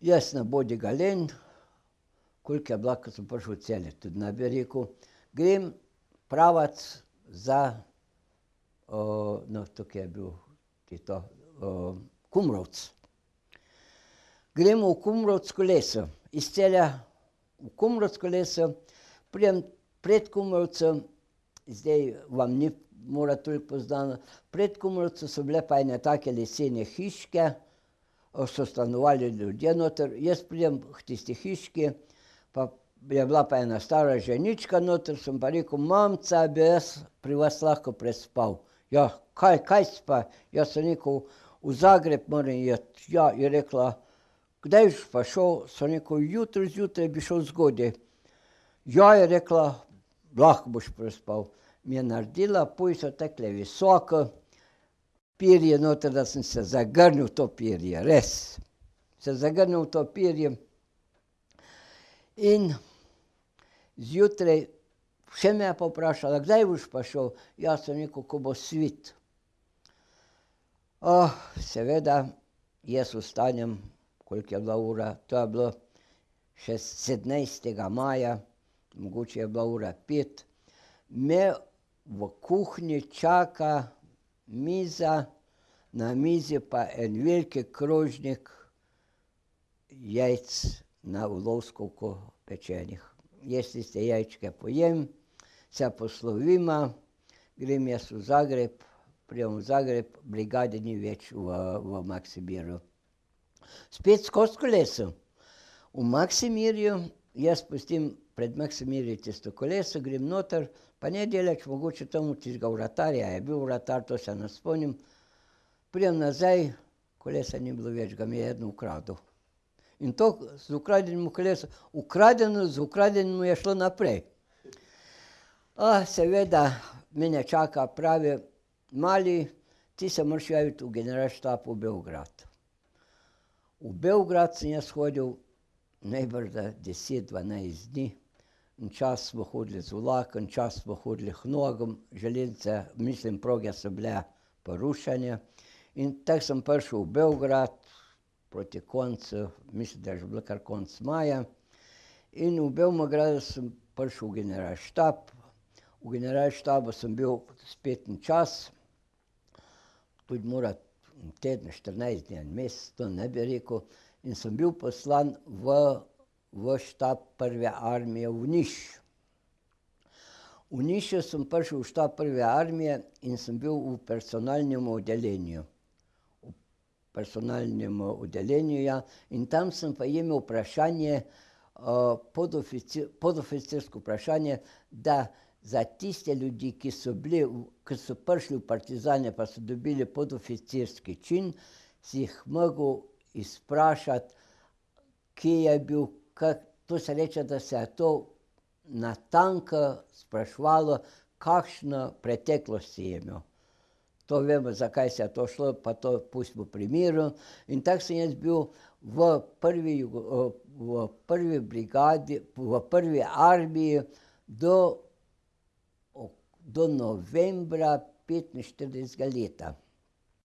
Jaz na Bodi Galen, koliko je bila, ko sem prišel v Celje, tudi ne bi rekel. Grem pravac za no, tukaj je bil Tito Kumrovec. Gremo v Kumrovec kolesu, iz Celja v Kumrovec kolesu, pridem pred Kumrovcem, zdaj vam ni mora toliko poznano, pred Kumrovcem so bile pa ene take lesene hiške, so stanovali ljudje noter, jaz pridem k tisti hiški, pa je bila pa ena stara ženička noter, sem pa rekel: "Mamica, bi jaz pri vas lahko prespal?" "Ja, kaj, kaj si pa?" "Jaz sem rekel, v Zagreb moram iti." "Ja," je rekla, "kdaj boš pa šel?" Sem rekel: "Jutri zjutraj bi šel zgodaj." "Ja," je rekla, "lahko boš prespal." Mi je naredila pujs takole visok, perje noter, da sem se zagrnil v to perje, res. Se zagrnil v to perje in zjutraj, še me je pa vprašala: "Kdaj boš pa šel?" "Ja," sem rekel, "ko bo svit." seveda jaz vstanem, koliko je bila ura, to je bilo še sedemnajstega maja, mogoče je bila ura pet, me v kuhinji čaka miza, na mizi pa en velik krožnik jajc na volovsko pečenih. Jaz tiste jajčke pojem, se posloviva, grem jaz v Zagreb, pridem v Zagreb, brigade ni več v, v Maksimirju. Spet skozi koleso. V Maksimirju jaz pustim pred Maksimirjem tisto koleso, grem noter, pa ne daleč, mogoče tam od tistega vratarja, je bil vratar, to se ne spomnim, pridem nazaj, kolesa ni bilo več, ga mi je eden ukradel. In to z ukradenim kolesom, ukradeno z ukradenim je šlo naprej. seveda mene čaka, pravi: "Mali, ti se moraš javiti v generalštab v Beograd." V Beograd sem jaz hodil najbrž da deset, dvanajst dni, včasih smo hodili z vlakom, včasih smo hodili k nogam, železnice, mislim, proge so bile porušene. In tako sem prišel v Beograd proti koncu, mislim, da je že bilo kar konec maja, in v Beogradu sem prišel v generalštab, v generalštabu sem bil spet en čas, tudi mora en teden, štirinajst dni, en mesec, to ne bi rekel, in sem bil poslan v v štab Prve armije v Niš. V Nišu sem prišel v štab Prve armije in sem bil v personalnem oddeljenju. Personalnem oddeljenju, ja, in tam sem pa imel vprašanje podoficirsko vprašanje, da za tiste ljudi, ki so bili, ki so prišli v partizane pa so dobili podoficirski čin, si jih mogel izprašati, kje je bil, to se reče, da se je to natanko spraševalo, kakšno preteklost si imel. To vemo, zakaj se je to šlo, pa to pustimo pri miru. In tako sem jaz bil v prvi v prvi brigadi, v Prvi armiji do do novembra petinštiridesetega leta.